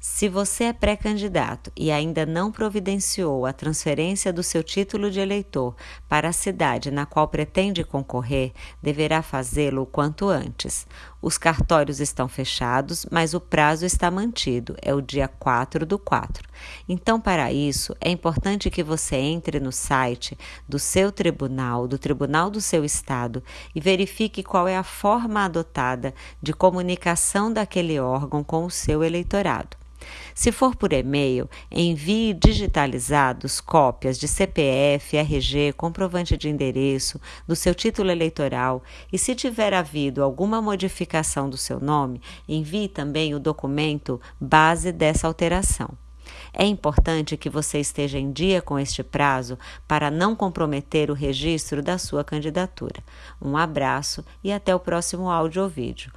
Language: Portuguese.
Se você é pré-candidato e ainda não providenciou a transferência do seu título de eleitor para a cidade na qual pretende concorrer, deverá fazê-lo o quanto antes. Os cartórios estão fechados, mas o prazo está mantido, é o dia 4 do 4. Então, para isso, é importante que você entre no site do seu tribunal, do tribunal do seu estado, e verifique qual é a forma adotada de comunicação daquele órgão com o seu eleitorado. Se for por e-mail, envie digitalizados cópias de CPF, RG, comprovante de endereço, do seu título eleitoral e, se tiver havido alguma modificação do seu nome, envie também o documento base dessa alteração. É importante que você esteja em dia com este prazo para não comprometer o registro da sua candidatura. Um abraço e até o próximo áudio ou vídeo.